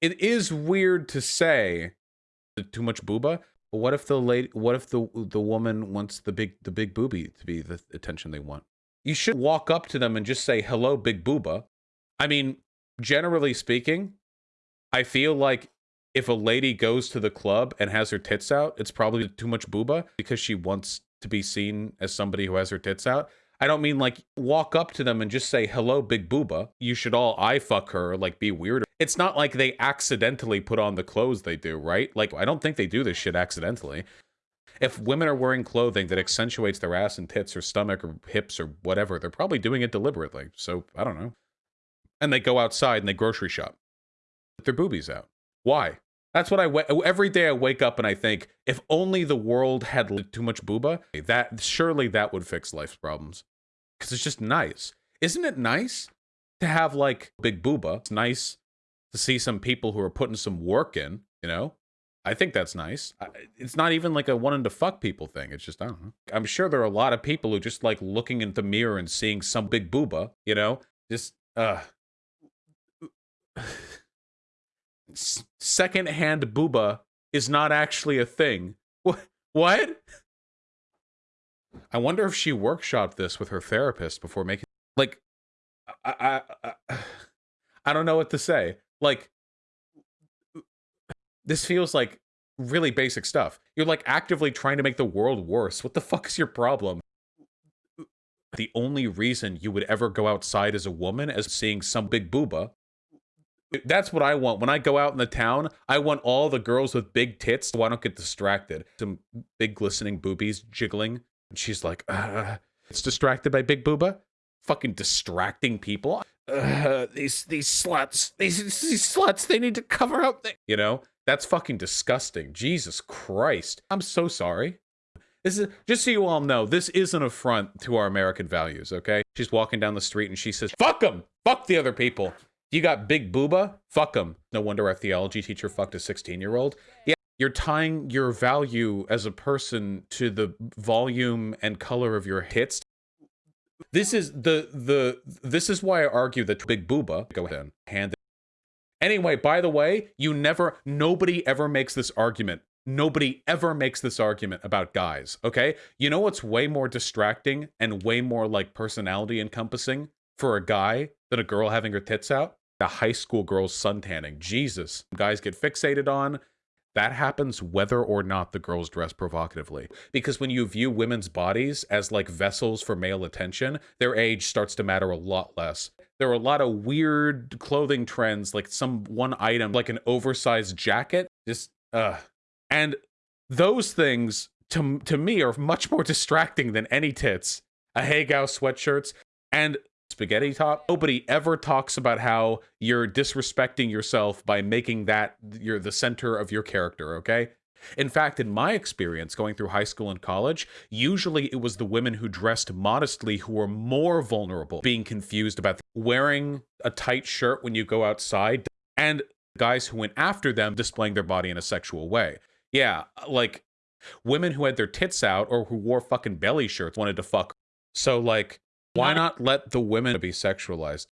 it is weird to say too much booba. But what if the lady? What if the the woman wants the big the big booby to be the attention they want? You should walk up to them and just say hello, big booba. I mean, generally speaking, I feel like if a lady goes to the club and has her tits out, it's probably too much booba because she wants to be seen as somebody who has her tits out. I don't mean like walk up to them and just say, hello, big booba. You should all eye fuck her, like be weird. It's not like they accidentally put on the clothes they do, right? Like, I don't think they do this shit accidentally. If women are wearing clothing that accentuates their ass and tits or stomach or hips or whatever, they're probably doing it deliberately. So, I don't know. And they go outside and they grocery shop. With their boobies out. Why? That's what I every day I wake up and I think if only the world had too much booba, that surely that would fix life's problems because it's just nice. Isn't it nice to have like big booba? It's nice to see some people who are putting some work in, you know? I think that's nice. It's not even like a wanting to fuck people thing. It's just, I don't know. I'm sure there are a lot of people who just like looking in the mirror and seeing some big booba, you know? Just, uh. Secondhand booba is not actually a thing. What? What? I wonder if she workshopped this with her therapist before making like I I I, I don't know what to say. Like this feels like really basic stuff. You're like actively trying to make the world worse. What the fuck is your problem? The only reason you would ever go outside as a woman is seeing some big booba. That's what I want. When I go out in the town, I want all the girls with big tits so I don't get distracted. Some big glistening boobies jiggling and she's like, uh, it's distracted by Big Booba? Fucking distracting people. Uh, these these sluts, these these sluts, they need to cover up. You know, that's fucking disgusting. Jesus Christ, I'm so sorry. This is just so you all know, this is an affront to our American values. Okay, she's walking down the street and she says, "Fuck them, fuck the other people." You got big booba? Fuck them. No wonder our theology teacher fucked a 16 year old. Yeah, you're tying your value as a person to the volume and color of your hits. This is the the this is why I argue that Big Booba go ahead and hand. It. Anyway, by the way, you never nobody ever makes this argument. Nobody ever makes this argument about guys, okay? You know what's way more distracting and way more like personality encompassing for a guy than a girl having her tits out? The high school girls suntanning. Jesus. Guys get fixated on that happens whether or not the girls dress provocatively. Because when you view women's bodies as like vessels for male attention, their age starts to matter a lot less. There are a lot of weird clothing trends, like some one item, like an oversized jacket, just, uh. And those things, to, to me, are much more distracting than any tits. Ahegao sweatshirts. And spaghetti top. Nobody ever talks about how you're disrespecting yourself by making that you're the center of your character, okay? In fact, in my experience going through high school and college, usually it was the women who dressed modestly who were more vulnerable, being confused about wearing a tight shirt when you go outside, and guys who went after them displaying their body in a sexual way. Yeah, like women who had their tits out or who wore fucking belly shirts wanted to fuck. So, like, why not let the women be sexualized?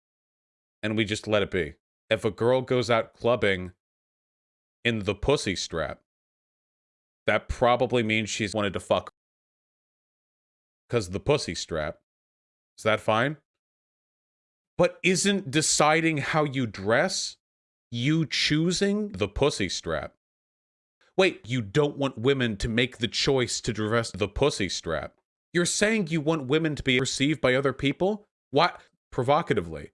And we just let it be. If a girl goes out clubbing in the pussy strap, that probably means she's wanted to fuck. Because the pussy strap. Is that fine? But isn't deciding how you dress you choosing the pussy strap? Wait, you don't want women to make the choice to dress the pussy strap. You're saying you want women to be received by other people? What? Provocatively.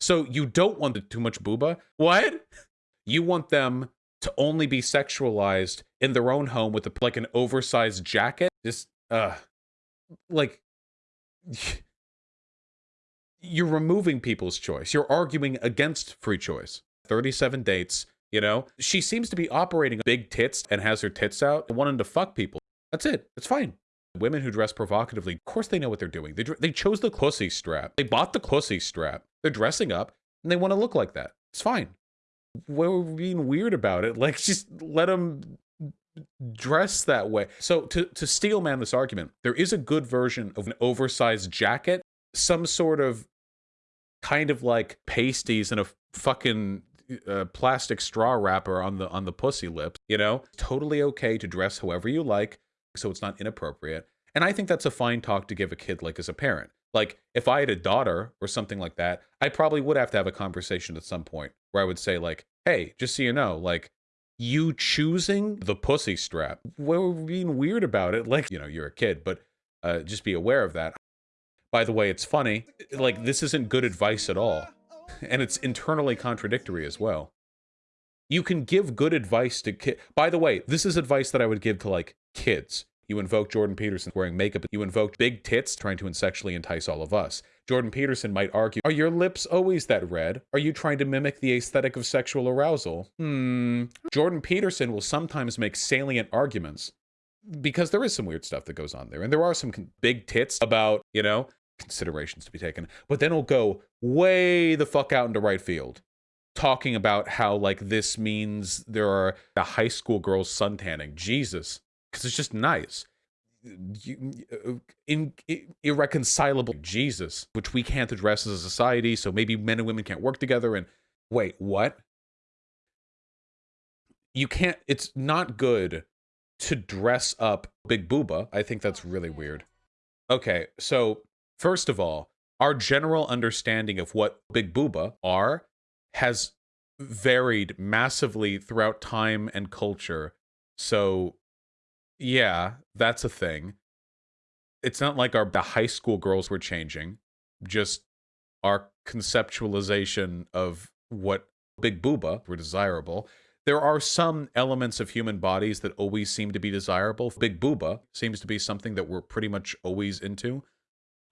So you don't want too much booba? What? You want them to only be sexualized in their own home with a, like an oversized jacket? Just, uh, like, you're removing people's choice. You're arguing against free choice. 37 dates, you know? She seems to be operating big tits and has her tits out wanting to fuck people. That's it. It's fine. Women who dress provocatively, of course they know what they're doing. They, they chose the pussy strap. They bought the pussy strap. They're dressing up and they want to look like that. It's fine. We're being weird about it. Like, just let them dress that way. So to, to steel man this argument, there is a good version of an oversized jacket, some sort of kind of like pasties and a fucking uh, plastic straw wrapper on the on the pussy lips, You know, totally okay to dress however you like, so it's not inappropriate. And I think that's a fine talk to give a kid like as a parent. Like if I had a daughter or something like that, I probably would have to have a conversation at some point where I would say like, "Hey, just so you know, like you choosing the pussy strap. We're being weird about it. Like, you know, you're a kid, but uh, just be aware of that. By the way, it's funny. Like, this isn't good advice at all. And it's internally contradictory as well. You can give good advice to kids. By the way, this is advice that I would give to, like, kids. You invoke Jordan Peterson wearing makeup. You invoke big tits trying to sexually entice all of us. Jordan Peterson might argue, are your lips always that red? Are you trying to mimic the aesthetic of sexual arousal? Hmm. Jordan Peterson will sometimes make salient arguments because there is some weird stuff that goes on there. And there are some big tits about, you know, considerations to be taken. But then he'll go way the fuck out into right field talking about how like this means there are the high school girls suntanning. Jesus. Because it's just nice. Uh, in, in, irreconcilable Jesus, which we can't address as a society. So maybe men and women can't work together. And wait, what? You can't, it's not good to dress up Big Booba. I think that's really weird. Okay, so first of all, our general understanding of what Big Booba are has varied massively throughout time and culture. So, yeah, that's a thing. It's not like our the high school girls were changing, just our conceptualization of what Big Booba were desirable there are some elements of human bodies that always seem to be desirable. Big booba seems to be something that we're pretty much always into,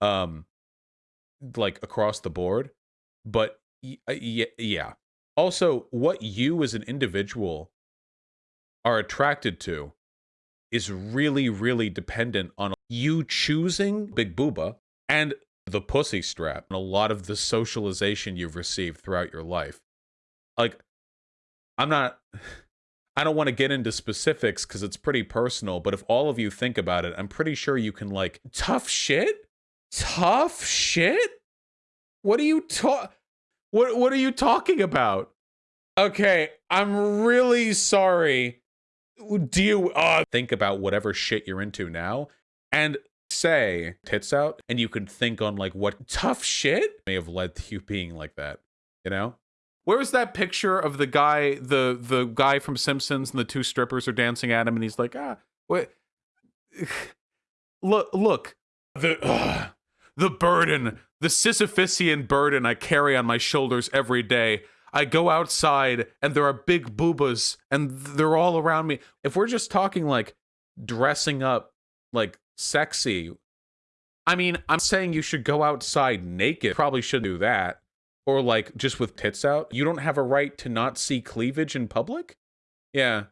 um, like across the board. But uh, yeah. Also, what you as an individual are attracted to is really, really dependent on you choosing Big Booba and the pussy strap and a lot of the socialization you've received throughout your life. Like, I'm not I don't want to get into specifics because it's pretty personal, but if all of you think about it, I'm pretty sure you can like tough shit? Tough shit? What are you talk what what are you talking about? Okay, I'm really sorry. Do you uh think about whatever shit you're into now and say tits out and you can think on like what tough shit may have led to you being like that, you know? where is that picture of the guy, the the guy from Simpsons, and the two strippers are dancing at him, and he's like, ah, what? look, look, the the burden, the Sisyphusian burden I carry on my shoulders every day. I go outside, and there are big boobas, and they're all around me. If we're just talking like dressing up, like sexy, I mean, I'm saying you should go outside naked. Probably should do that or like just with tits out, you don't have a right to not see cleavage in public? Yeah.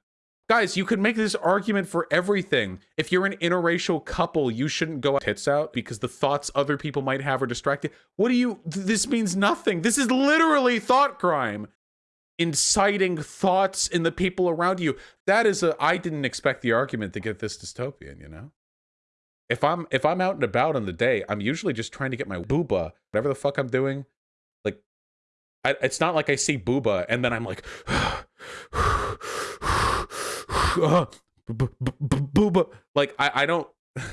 Guys, you could make this argument for everything. If you're an interracial couple, you shouldn't go tits out because the thoughts other people might have are distracted. What do you, this means nothing. This is literally thought crime. Inciting thoughts in the people around you. That is a, I didn't expect the argument to get this dystopian, you know? If I'm, if I'm out and about on the day, I'm usually just trying to get my booba, whatever the fuck I'm doing, Like, I, it's not like I see Booba and then I'm like, Booba. Like, I, I don't.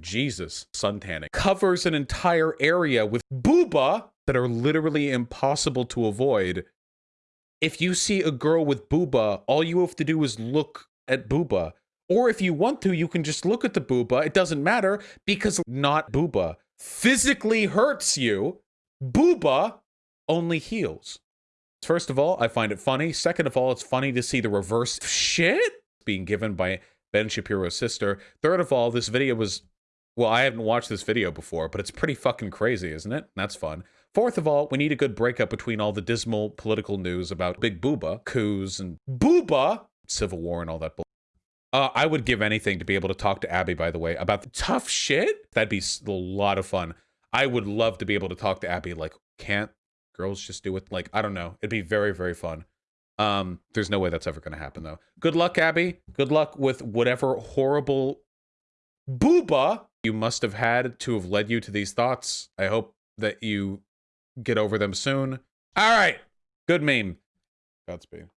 Jesus, suntanning covers an entire area with booba that are literally impossible to avoid. If you see a girl with booba, all you have to do is look at booba. Or if you want to, you can just look at the booba. It doesn't matter because not booba physically hurts you. Booba only heals. First of all, I find it funny. Second of all, it's funny to see the reverse shit being given by Ben Shapiro's sister. Third of all, this video was, well, I haven't watched this video before, but it's pretty fucking crazy, isn't it? That's fun. Fourth of all, we need a good breakup between all the dismal political news about Big Booba, coups, and Booba, civil war, and all that bull. Uh, I would give anything to be able to talk to Abby, by the way, about the tough shit. That'd be a lot of fun. I would love to be able to talk to Abby, like, can't girls just do it. Like, I don't know. It'd be very, very fun. Um, there's no way that's ever going to happen, though. Good luck, Abby. Good luck with whatever horrible booba you must have had to have led you to these thoughts. I hope that you get over them soon. All right. Good meme. Godspeed.